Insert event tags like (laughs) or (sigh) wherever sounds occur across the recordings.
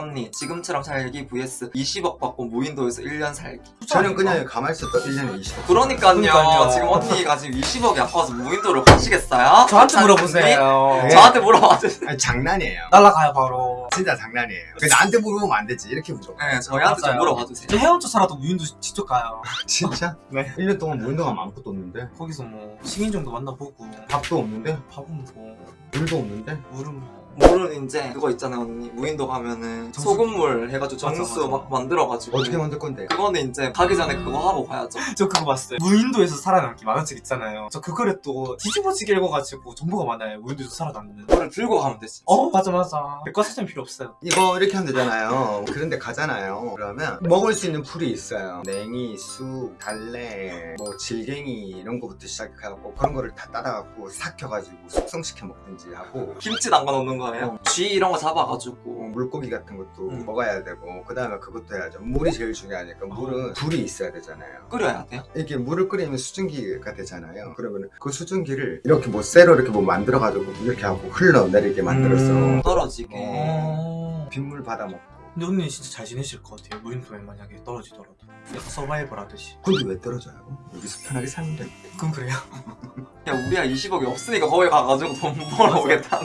언니 지금처럼 살기 vs 20억 받고 무인도에서 1년 살기 저는 그냥 가만히 있었다 1년에 20억 그러니까요, 그러니까요. 지금 언니가 지금 20억이 아파서 무인도를 가시겠어요? 저한테 물어보세요. 네. 저한테 물어봐 주세요 아니 장난이에요 날라가요 바로. 진짜 장난이에요 그 나한테 물어보면 안 되지 이렇게 물어봐 네 저희한테 좀 맞아요. 물어봐 주세요 살아도 무인도 직접 가요. (laughs) 진짜? 네. 1년 동안 무인도 가면 아무것도 없는데 거기서 뭐 시민정도 만나보고 밥도 없는데 밥은 뭐 물도 없는데 물은 뭐 물은 이제 그거 있잖아요 언니 무인도 가면은 정수기. 소금물 해가지고 맞아, 정수 맞아. 막 만들어가지고 어떻게 만들 건데 그거는 이제 가기 전에 그거 하고 가야죠 (laughs) 저 그거 봤어요. 무인도에서 살아남기 만화책 있잖아요. 저 그거를 또 뒤집어지게 읽어가지고 정보가 많아요. 무인도에서 살아남는. 그거를 들고 가면 되지 어 맞아 맞아. 백과사전 필요 없어요. 이거 이렇게 하면 되잖아요 그런데 가잖아요 그러면 먹을 수 있는 풀이 있어요 냉이, 쑥, 달래, 뭐 질갱이 이런 거부터 시작해갖고 그런 거를 다 따다갖고 삭혀가지고 숙성시켜 먹든지 하고 김치 담가 놓는 거 예요 쥐 이런 거 잡아가지고 물고기 같은 것도 음. 먹어야 되고 그 다음에 그것도 해야죠 물이 제일 중요하니까 물은 불이 있어야 되잖아요 끓여야 돼요 이렇게 물을 끓이면 수증기가 되잖아요 그러면 그 수증기를 이렇게 뭐 쇠로 이렇게 뭐 만들어가지고 이렇게 하고 흘러내리게 만들었어 음. 떨어지게 어. 빗물 받아먹고 근데 언니 진짜 잘 지내실 것 같아요. 무인도에 만약에 떨어지더라도. 약간 서바이벌 하듯이. 근데 왜 떨어져요? 여기서 편하게 살면 돼 그럼 그래요? (laughs) 야 우리가 20억이 없으니까 거기 가가지고 돈 벌어오겠다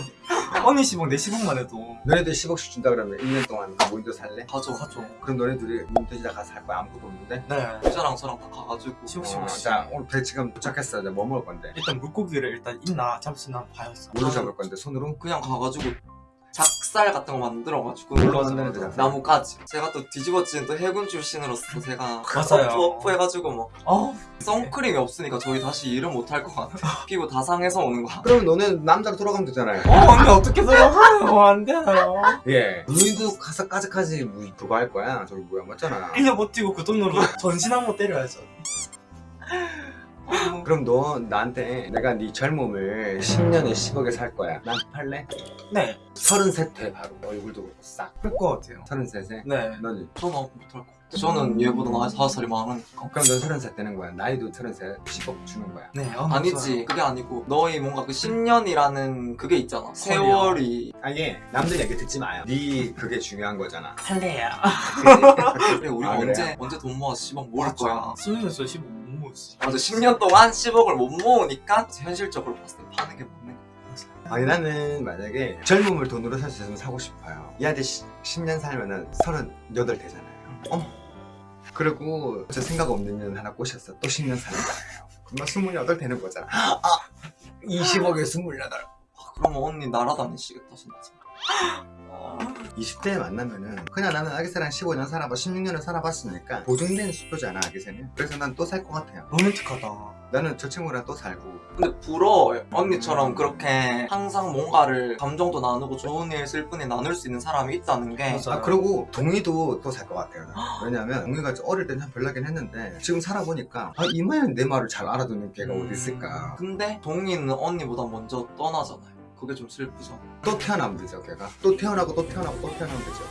언니 시봉 내 시봉만 해도 너네들 10억씩 준다 그러면 1년 동안 무인도 살래? 가죠 가죠. 그럼 너네들이 무인도에다 가서 살 거야 아무것도 없는데? 네. 여자랑 저랑 다 가가지고 10억, 어, 10억. 자 오늘 배 지금 도착했어 이제 뭐 먹을 건데? 일단 물고기를 일단 있나 잡을 수 있나 봐요. 뭘로 잡을 건데? 손으로? 그냥 가가지고 작살 같은 거 만들어가지고. 데잖아 나무까지 제가 또 뒤집어진 또 해군 출신으로서 제가 맞아요. 어프 어프 해가지고 뭐어 선크림이 없으니까 저희 다시 일은 못할 것 같아 피부 다 상해서 오는 거야 그러면 너네 남자로 돌아가면 되잖아요 어, 언니 어떻게 들어가요? (laughs) 안 돼요. 예 무인도 가서 까지까지 무 그거 할 거야 저기 뭐야 맞잖아 1년 버티고 그 돈으로 전신 한 번 때려야죠. 그럼 너 나한테 내가 네 젊음을 10년에 10억에 살 거야. 난 팔래? 네. 33돼 바로. 얼굴도 그렇고 싹. 그럴 것 같아요. 33세 네. 너는? 저는 못할 것 같아 저는 얘보다 나이 5살이 많으니까 그럼 넌 30살 되는 거야. 나이도 30살 10억 주는 거야. 네. 어, 아니지. 그게 아니고 너희 뭔가 그 10년이라는 그게 있잖아. 세월이. 아예 남들 얘기 듣지 마요. 네 그게 중요한 거잖아. 할래요. 그래 (laughs) 우리가 아, 그래요? 언제 언제 돈 모아서 10억 모을 거야? 수능에서 15못 모으지. 맞아 10년 동안 10억을 못 모으니까 현실적으로 봤을 때 파는 게 맞는 거야 아니 나는 만약에 젊음을 돈으로 살 수 있으면 사고 싶어요. 얘한테 10년 살면은 38 되잖아요. 어머. 그리고 저 생각 없는 년 하나 꼬셨어. 또 10년 사는 거예요 그럼 28 되는 거잖아. (gasps) 아 20억에 28 아, 그러면 언니 날아다니시겠다 진짜 (laughs) 20대에 만나면은 그냥 나는 아기새랑 15년 살아봐 16년을 살아봤으니까 보증된 수표잖아 아기새는. 그래서 난 또 살 것 같아요. 로맨틱하다. 나는 저 친구랑 또 살고. 근데 부러워요 언니처럼 그렇게 항상 뭔가를 감정도 나누고 좋은 일 슬픈 일 나눌 수 있는 사람이 있다는 게. 맞아. 아 그리고 동이도 또 살 것 같아요 왜냐면 동이가 어릴 땐참 별나긴 했는데 지금 살아보니까 아 이마연 내 말을 잘 알아듣는 걔가 음. 어디 있을까? 근데 동이는 언니보다 먼저 떠나잖아요 그게 좀 슬프죠. 또 태어나면 되죠 걔가. 또 태어나고 또 태어나고 또 태어나면 되죠.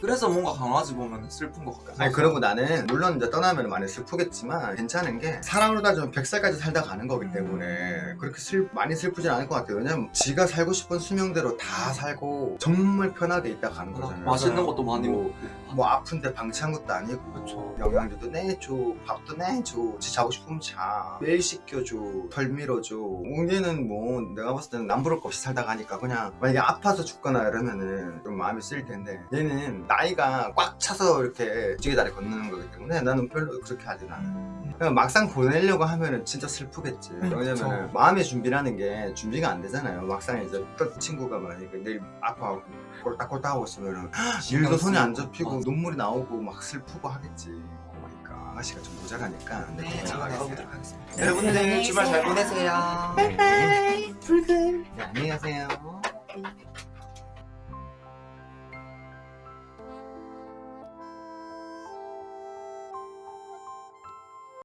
그래서 뭔가 강아지 보면 슬픈 것 같아 아니 그리고 나는 물론 이제 떠나면 많이 슬프겠지만 괜찮은 게 사람으로 따지면 100살까지 살다 가는 거기 때문에 그렇게 슬, 많이 슬프진 않을 것 같아요. 왜냐면 지가 살고 싶은 수명대로 다 살고 정말 편하게 있다 가는 거잖아요. 맛있는 것도 많이 뭐, 먹고. 뭐 아픈데 방치한 것도 아니고 그쵸. 영양제도 내줘 밥도 내줘 지 자고 싶으면 자. 매일 씻겨줘 덜 밀어줘. 얘는 뭐 내가 봤을 때는 남부를 거 없이 살다 가니까 그냥 만약에 아파서 죽거나 이러면은 좀 마음이 쓰일 텐데 얘는 나이가 꽉 차서 이렇게 지게 다리 건너는 거기 때문에 나는 별로 그렇게 하진 않아 음. 그냥 막상 보내려고 하면은 진짜 슬프겠지 음, 왜냐면. 마음의 준비라는 게 준비가 안 되잖아요 막상 이제 또 친구가 만약에 내일 아파하고 꼴딱꼴딱 하고 있으면은 일도 손이 안 잡히고 맞아. 눈물이 나오고 막 슬프고 하겠지 아가씨가 좀 모자라니까 네 제가. 나가보도록 하겠습니다 여러분들 주말 잘 보내세요. 네. 네, 안녕히 가세요